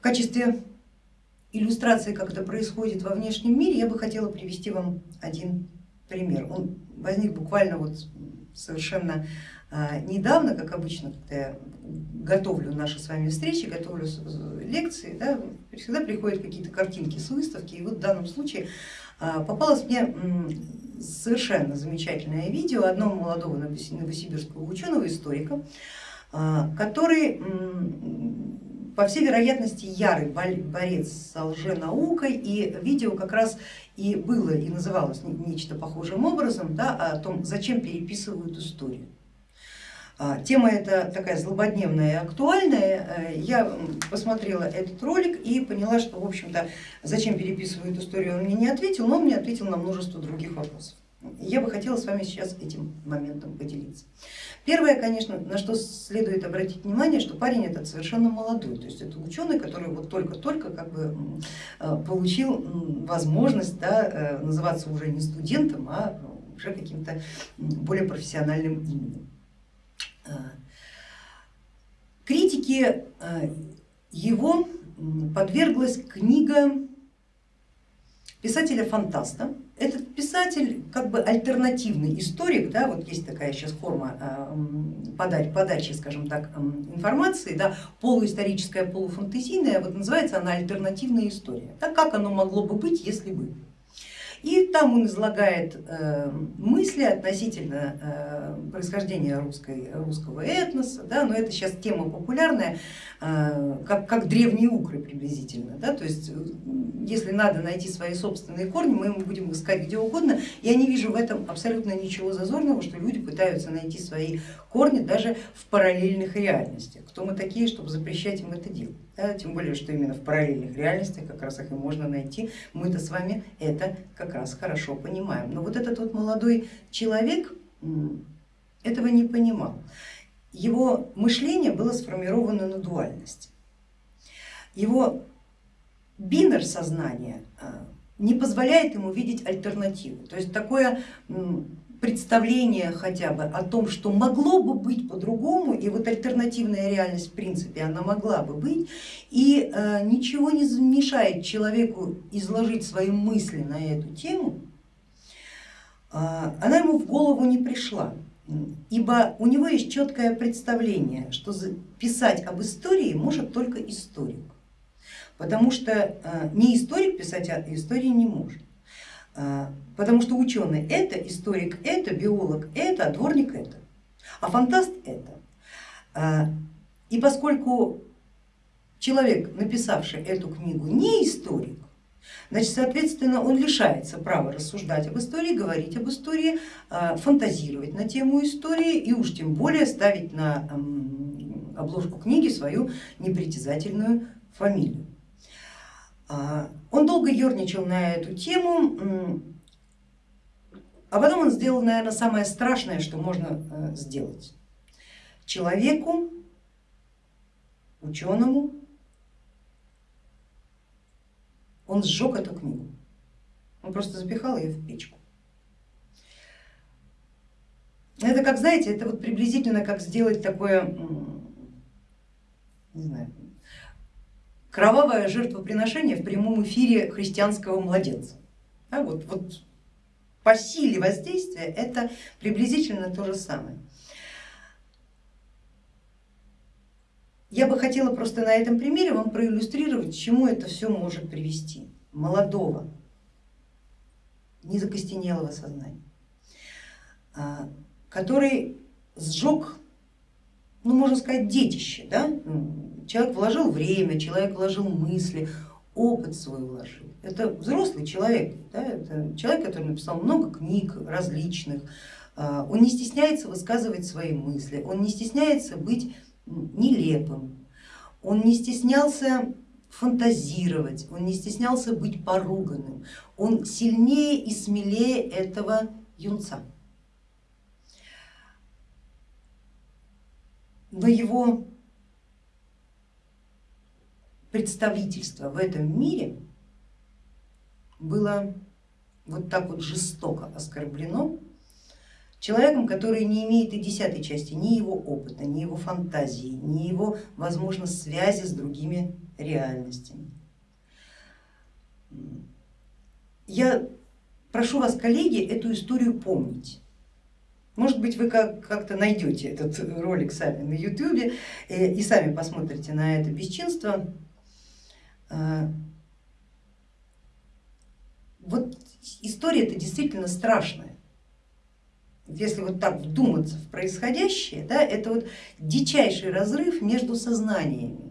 В качестве иллюстрации, как это происходит во внешнем мире, я бы хотела привести вам один пример. Он возник буквально вот совершенно а, недавно, как обычно, когда я готовлю наши с вами встречи, готовлю лекции, да, всегда приходят какие-то картинки с выставки, и вот в данном случае а, попалось мне совершенно замечательное видео одного молодого новосибирского ученого, историка, а, который по всей вероятности ярый борец с лженаукой и видео как раз и было и называлось нечто похожим образом да, о том, зачем переписывают историю. А, тема эта такая злободневная и актуальная. Э, я посмотрела этот ролик и поняла, что в общем-то зачем переписывают историю он мне не ответил, но он мне ответил на множество других вопросов. Я бы хотела с вами сейчас этим моментом поделиться. Первое, конечно, на что следует обратить внимание, что парень этот совершенно молодой, то есть это ученый, который вот только-только как бы э, получил возможность да, э, называться уже не студентом, а уже каким-то более профессиональным именем. Э, критике его подверглась книга писателя-фантаста. Этот писатель как бы альтернативный историк, да, вот есть такая сейчас форма э, подачи, подачи скажем так, информации, да, полуисторическая, полуфантазийная, вот называется она альтернативная история. Так как оно могло бы быть, если бы. И там он излагает э, мысли относительно э, происхождения русской, русского этноса, да, но это сейчас тема популярная, э, как, как древние укры приблизительно. Да, то есть если надо найти свои собственные корни, мы будем искать где угодно. Я не вижу в этом абсолютно ничего зазорного, что люди пытаются найти свои корни даже в параллельных реальностях. Кто мы такие, чтобы запрещать им это делать? Да, тем более, что именно в параллельных реальностях как раз их и можно найти. Мы-то с вами это как раз хорошо понимаем. Но вот этот вот молодой человек этого не понимал. Его мышление было сформировано на дуальности. Его бинер сознания а, не позволяет ему видеть альтернативу. То есть такое представление хотя бы о том, что могло бы быть по-другому, и вот альтернативная реальность в принципе она могла бы быть, и э, ничего не мешает человеку изложить свои мысли на эту тему, э, она ему в голову не пришла, ибо у него есть четкое представление, что писать об истории может только историк, потому что э, не историк писать о истории не может. А, потому что ученый это, историк это, биолог это, а дворник это, а фантаст это. А, и поскольку человек, написавший эту книгу, не историк, значит, соответственно, он лишается права рассуждать об истории, говорить об истории, фантазировать на тему истории и уж тем более ставить на обложку книги свою непритязательную фамилию. Он долго ерничал на эту тему, а потом он сделал, наверное, самое страшное, что можно э, сделать. Человеку, ученому, он сжег эту книгу, он просто запихал ее в печку. Это как, знаете, это вот приблизительно как сделать такое, не знаю, кровавое жертвоприношение в прямом эфире христианского младенца. Да, вот, вот по силе воздействия это приблизительно то же самое. Я бы хотела просто на этом примере вам проиллюстрировать, к чему это все может привести. Молодого, незакостенелого сознания, а, который сжег, ну можно сказать, детище, да? Человек вложил время, человек вложил мысли, опыт свой вложил. Это взрослый человек, да? это человек, который написал много книг различных, а, он не стесняется высказывать свои мысли, он не стесняется быть нелепым, он не стеснялся фантазировать, он не стеснялся быть поруганным, он сильнее и смелее этого юнца. Но его представительство в этом мире было вот так вот жестоко оскорблено, человеком, который не имеет и десятой части ни его опыта, ни его фантазии, ни его, возможно, связи с другими реальностями. Я прошу вас, коллеги, эту историю помнить. Может быть, вы как-то найдете этот ролик сами на ютубе э, и сами посмотрите на это бесчинство. А, вот история это действительно страшная. Если вот так вдуматься в происходящее, да, это вот дичайший разрыв между сознаниями.